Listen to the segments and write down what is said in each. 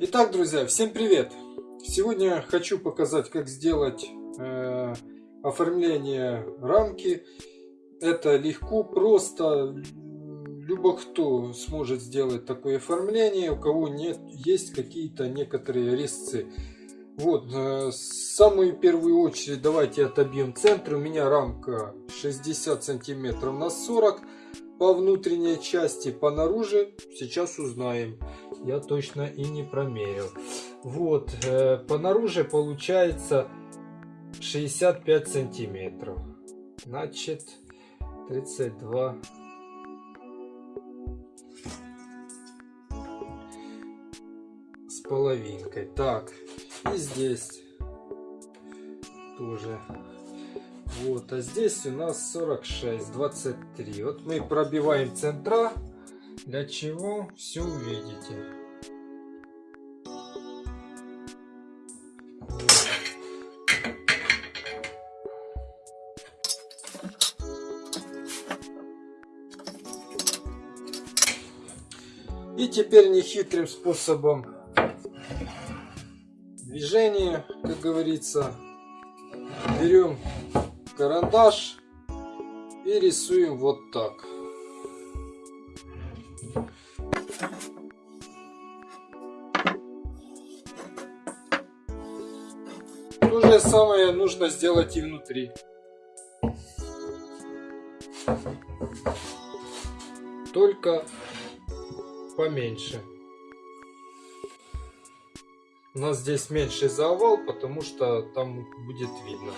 Итак, друзья, всем привет! Сегодня хочу показать, как сделать э, оформление рамки. Это легко, просто. Любо кто сможет сделать такое оформление, у кого нет, есть какие-то некоторые резцы. Вот, э, самую первую очередь давайте отобьем центр. У меня рамка 60 сантиметров на 40 по внутренней части, по наружу сейчас узнаем. Я точно и не промерил. Вот, э, по наружу получается 65 сантиметров. Значит, 32 с половинкой. Так, и здесь тоже вот, а здесь у нас 46, 23. Вот мы пробиваем центра. Для чего? Все увидите. И теперь нехитрым способом движения, как говорится, берем карандаш и рисуем вот так. То же самое нужно сделать и внутри. Только поменьше. У нас здесь меньше завал, потому что там будет видно.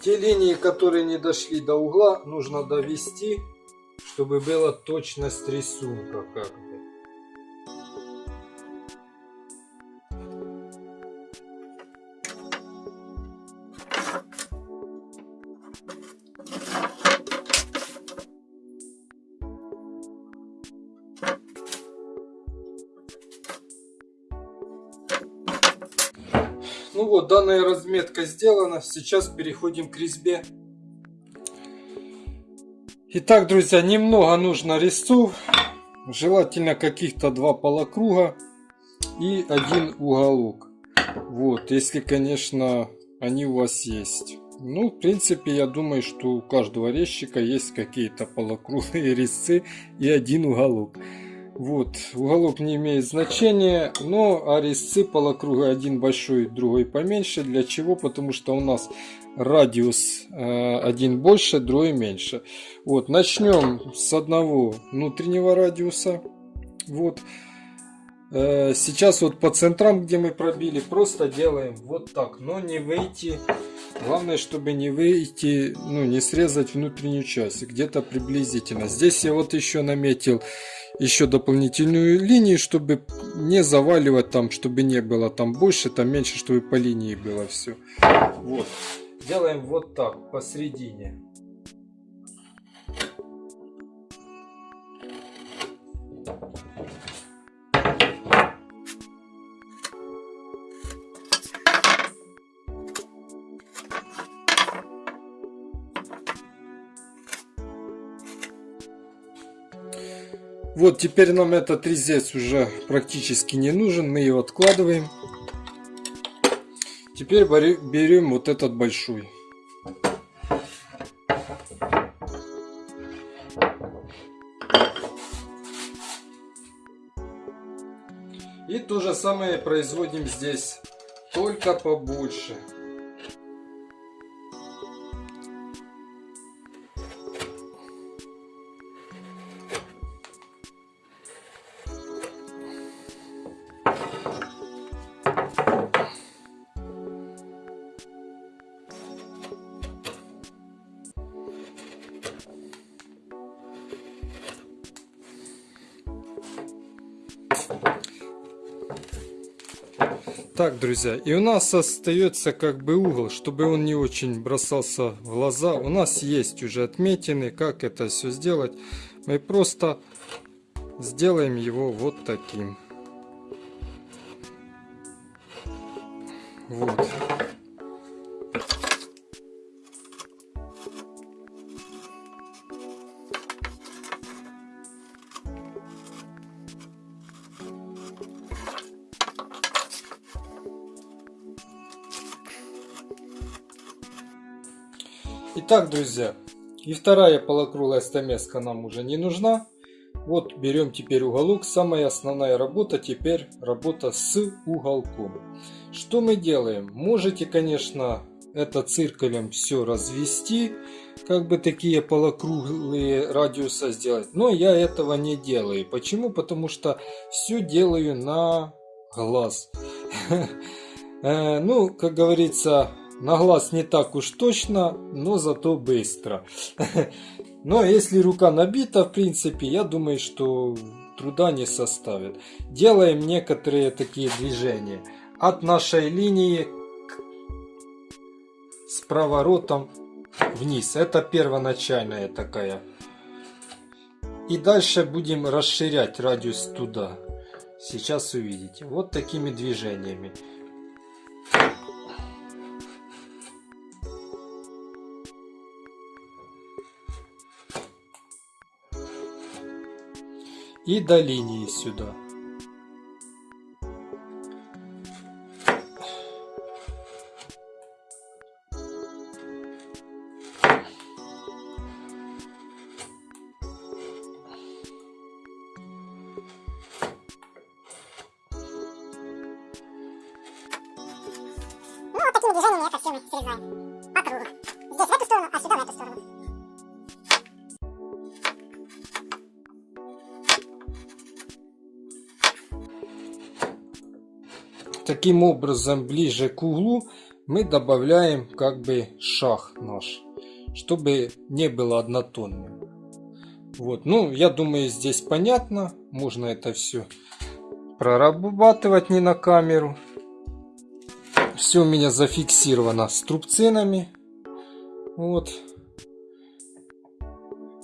Те линии, которые не дошли до угла, нужно довести, чтобы была точность рисунка. Как Ну вот, данная разметка сделана. Сейчас переходим к резьбе. Итак, друзья, немного нужно резцов. Желательно каких-то два полукруга и один уголок. Вот, если, конечно, они у вас есть. Ну, в принципе, я думаю, что у каждого резчика есть какие-то полукруглые резцы и один уголок. Вот, уголок не имеет значения, но а резцы полукруга один большой, другой поменьше. Для чего? Потому что у нас радиус э, один больше, другой меньше. Вот, начнем с одного внутреннего радиуса. Вот. Э, сейчас вот по центрам, где мы пробили, просто делаем вот так, но не выйти. Главное, чтобы не выйти, ну, не срезать внутреннюю часть, где-то приблизительно. Здесь я вот еще наметил еще дополнительную линию, чтобы не заваливать там, чтобы не было там больше, там меньше, чтобы по линии было все. Вот. Делаем вот так, посередине. Вот теперь нам этот резец уже практически не нужен, мы его откладываем. Теперь берем вот этот большой. И то же самое производим здесь, только побольше. Друзья, и у нас остается как бы угол, чтобы он не очень бросался в глаза. У нас есть уже отметины, как это все сделать. Мы просто сделаем его вот таким. Вот. Итак, друзья, и вторая полукруглая стамеска нам уже не нужна. Вот берем теперь уголок. Самая основная работа теперь работа с уголком. Что мы делаем? Можете, конечно, это циркулем все развести, как бы такие полукруглые радиуса сделать. Но я этого не делаю. Почему? Потому что все делаю на глаз. Э, ну, как говорится, на глаз не так уж точно, но зато быстро. Но если рука набита, в принципе, я думаю, что труда не составит. Делаем некоторые такие движения. От нашей линии с проворотом вниз. Это первоначальная такая. И дальше будем расширять радиус туда. Сейчас увидите. Вот такими движениями. И до линии сюда. такими движениями это все мы Таким образом, ближе к углу мы добавляем как бы шаг наш, чтобы не было однотонным. Вот, ну, я думаю, здесь понятно. Можно это все прорабатывать не на камеру. Все у меня зафиксировано струбцинами. Вот.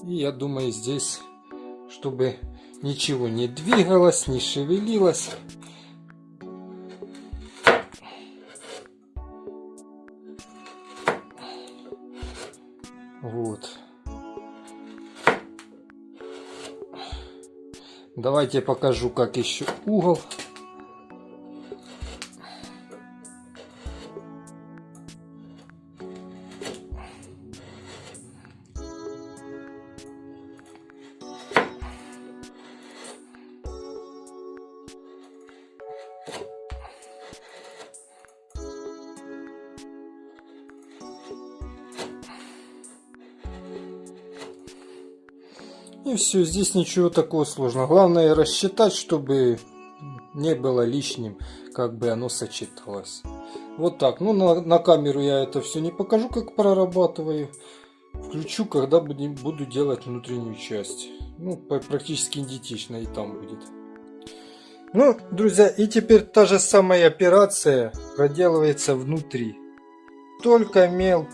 И я думаю здесь, чтобы ничего не двигалось, не шевелилось. Вот. Давайте покажу, как еще угол. И все, здесь ничего такого сложного. Главное рассчитать, чтобы не было лишним, как бы оно сочеталось. Вот так. Ну, на, на камеру я это все не покажу, как прорабатываю. Включу, когда буду делать внутреннюю часть. Ну, практически идентично и там будет. Ну, друзья, и теперь та же самая операция проделывается внутри. Только мел,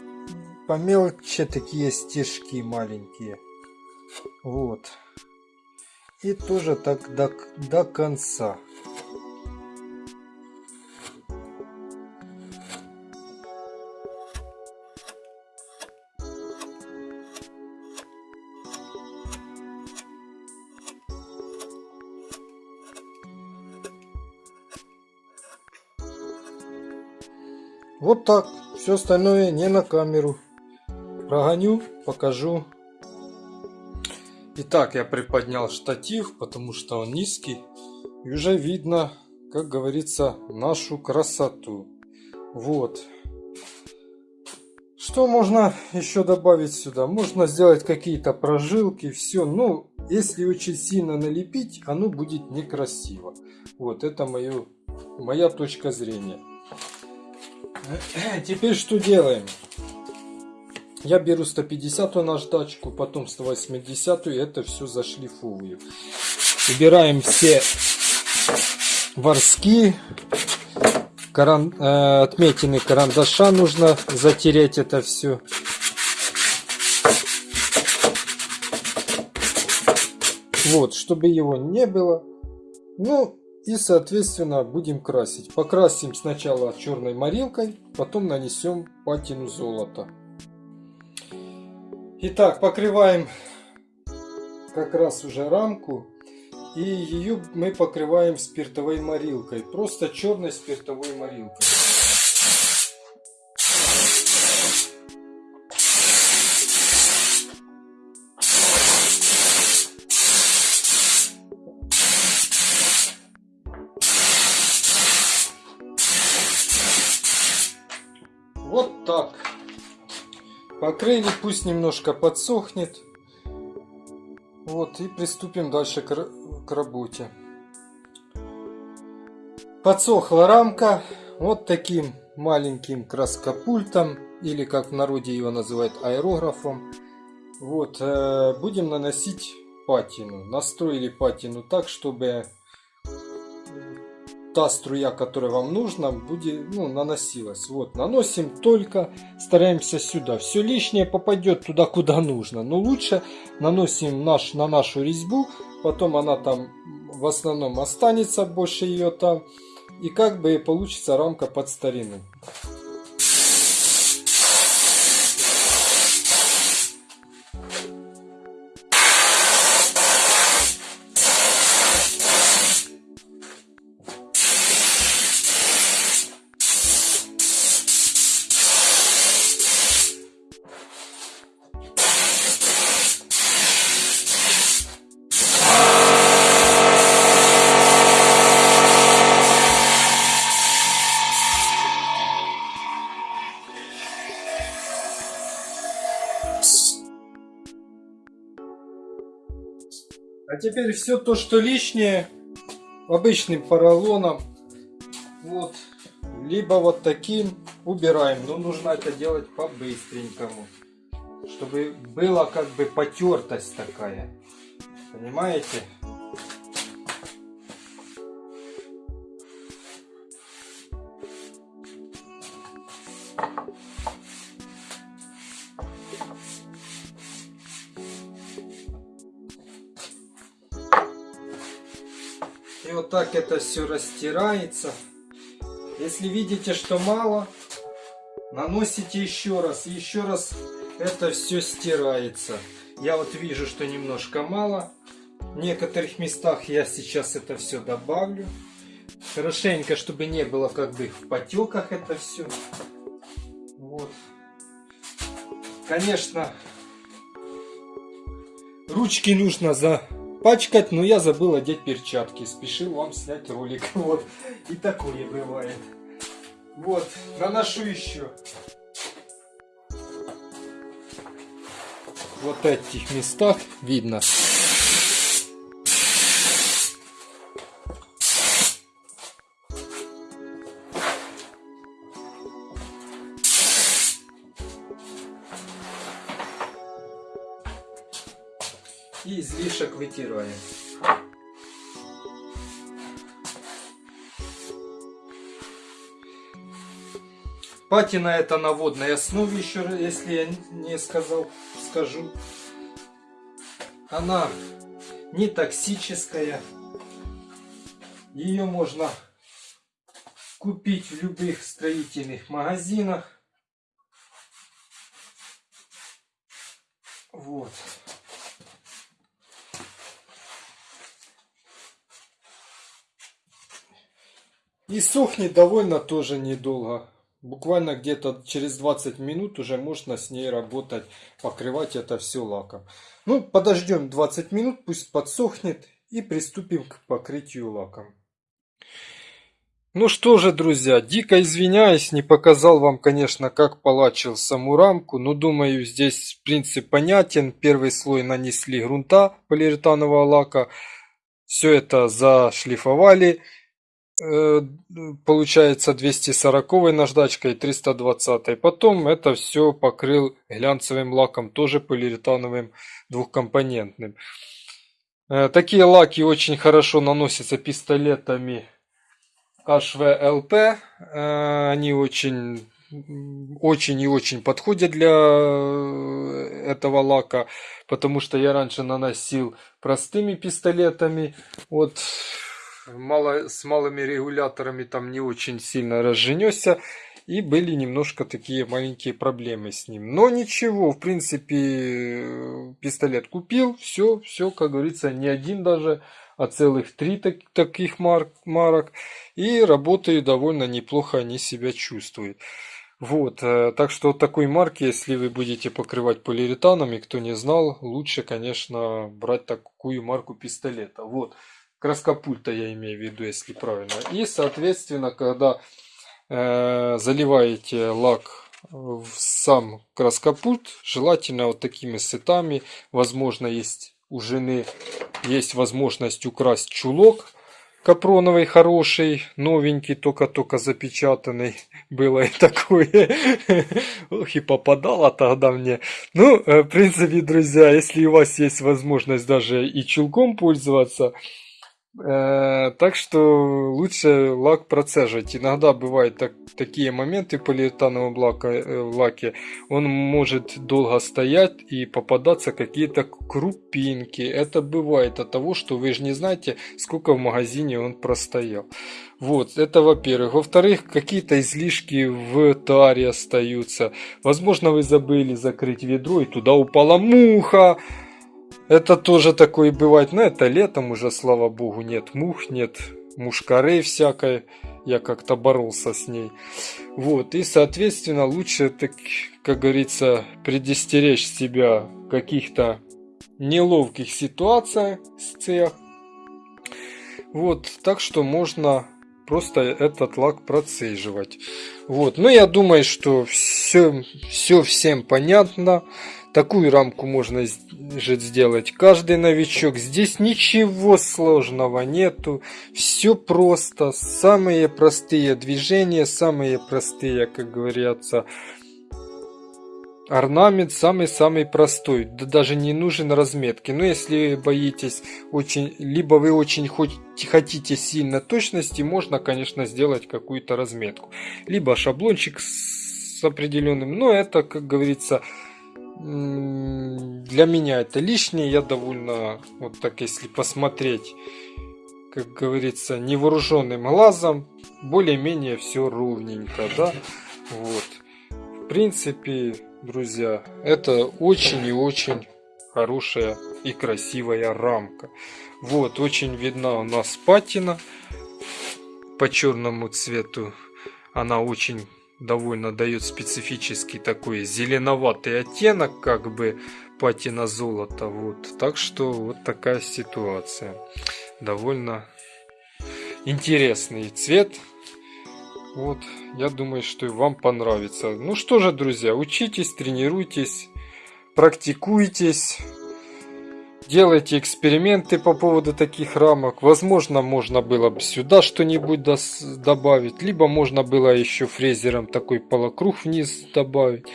помелче такие стежки маленькие. Вот. И тоже так до, до конца. Вот так. Все остальное не на камеру. Прогоню, покажу. Итак, я приподнял штатив, потому что он низкий. И уже видно, как говорится, нашу красоту. Вот. Что можно еще добавить сюда? Можно сделать какие-то прожилки, все. Но если очень сильно налепить, оно будет некрасиво. Вот, это мое, моя точка зрения. Теперь что делаем? Я беру 150 наждачку, потом 180 и это все зашлифовываю. Убираем все ворски, каран, э, отметины карандаша нужно затереть это все. Вот, чтобы его не было. Ну, и соответственно будем красить. Покрасим сначала черной морилкой, потом нанесем патину золота. Итак, покрываем как раз уже рамку. И ее мы покрываем спиртовой морилкой. Просто черной спиртовой морилкой. Вот так. Покрыли, пусть немножко подсохнет. Вот, и приступим дальше к, к работе. Подсохла рамка вот таким маленьким краскопультом, или как в народе его называют аэрографом. Вот, э, будем наносить патину. Настроили патину так, чтобы та струя, которая вам нужна, будет, ну, наносилась. Вот, наносим только, стараемся сюда. Все лишнее попадет туда, куда нужно. Но лучше наносим наш, на нашу резьбу, потом она там в основном останется, больше ее там. И как бы получится рамка под старину. Теперь все то, что лишнее, обычным поролоном, вот, либо вот таким убираем. Но нужно это делать по-быстренькому, чтобы была как бы потертость такая. Понимаете? Так это все растирается. Если видите, что мало, наносите еще раз. Еще раз это все стирается. Я вот вижу, что немножко мало. В некоторых местах я сейчас это все добавлю. Хорошенько, чтобы не было как бы в потеках это все. Вот. Конечно, ручки нужно запачкать, но я забыл одеть перчатки. Спешил вам снять ролик. Вот. И такое бывает. Вот. Наношу еще. Вот этих местах видно. И излишек вытираем. Патина это на водной основе еще, если я не сказал, скажу. Она не токсическая. Ее можно купить в любых строительных магазинах. Вот. И сохнет довольно тоже недолго. Буквально где-то через 20 минут уже можно с ней работать, покрывать это все лаком. Ну, подождем 20 минут, пусть подсохнет и приступим к покрытию лаком. Ну что же, друзья, дико извиняюсь, не показал вам, конечно, как полачил саму рамку, но думаю, здесь принцип понятен. Первый слой нанесли грунта полиуретанового лака, все это зашлифовали получается 240 наждачкой 320 потом это все покрыл глянцевым лаком тоже полиуретановым двухкомпонентным. Э, такие лаки очень хорошо наносятся пистолетами HVLP Э, они очень очень и очень подходят для этого лака, потому что я раньше наносил простыми пистолетами, вот мало, с малыми регуляторами там не очень сильно разженесся. И были немножко такие маленькие проблемы с ним. Но ничего, в принципе, пистолет купил, все, все, как говорится, не один даже, а целых три так, таких марк, марок. И работают довольно неплохо, они себя чувствуют. Вот, э, так что такой марки, если вы будете покрывать полиуретаном, и кто не знал, лучше, конечно, брать такую марку пистолета. Вот краскопульта я имею в виду, если правильно. И, соответственно, когда э, заливаете лак в сам краскопульт, желательно вот такими сетами. Возможно, есть у жены есть возможность украсть чулок капроновый хороший, новенький, только-только запечатанный. Было и такое. Ох, и попадало тогда мне. Ну, э, в принципе, друзья, если у вас есть возможность даже и чулком пользоваться, так что лучше лак процеживать. Иногда бывают так, такие моменты в полиэтановом лаке, э, лаке. Он может долго стоять и попадаться какие-то крупинки. Это бывает от того, что вы же не знаете, сколько в магазине он простоял. Вот, это во-первых. Во-вторых, какие-то излишки в таре остаются. Возможно, вы забыли закрыть ведро и туда упала муха. Это тоже такое бывает, но это летом уже, слава богу, нет мух, нет мушкарей всякой. Я как-то боролся с ней. Вот, и, соответственно, лучше, так, как говорится, предостеречь себя каких-то неловких ситуациях, Вот, так что можно просто этот лак процеживать. Вот, но я думаю, что все, все всем понятно. Такую рамку можно же сделать каждый новичок. Здесь ничего сложного нету. Все просто. Самые простые движения, самые простые, как говорятся, орнамент самый-самый простой. Да даже не нужен разметки. Но если боитесь очень, либо вы очень хотите сильно точности, можно, конечно, сделать какую-то разметку. Либо шаблончик с определенным. Но это, как говорится, для меня это лишнее. Я довольно, вот так если посмотреть, как говорится, невооруженным глазом, более-менее все ровненько, да. Вот. В принципе, друзья, это очень и очень хорошая и красивая рамка. Вот, очень видна у нас патина по черному цвету. Она очень довольно дает специфический такой зеленоватый оттенок, как бы патина золота. Вот. Так что вот такая ситуация. Довольно интересный цвет. Вот, я думаю, что и вам понравится. Ну что же, друзья, учитесь, тренируйтесь, практикуйтесь. Делайте эксперименты по поводу таких рамок. Возможно, можно было бы сюда что-нибудь добавить. Либо можно было еще фрезером такой полукруг вниз добавить.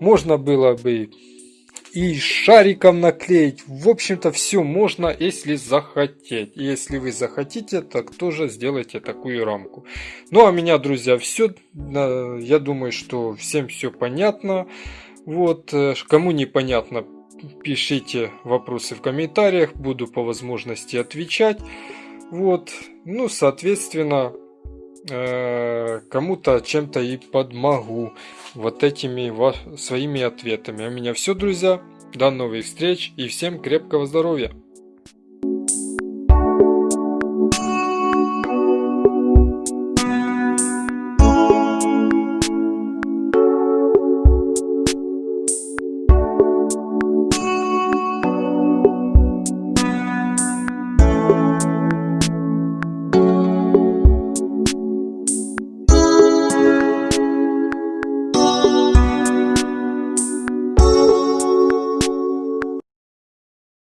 Можно было бы и шариком наклеить. В общем-то, все можно, если захотеть. Если вы захотите, так тоже сделайте такую рамку. Ну, а меня, друзья, все. Я думаю, что всем все понятно. Вот, э, кому непонятно, пишите вопросы в комментариях, буду по возможности отвечать. Вот, ну, соответственно, э, кому-то чем-то и подмогу вот этими своими ответами. А у меня все, друзья. До новых встреч и всем крепкого здоровья!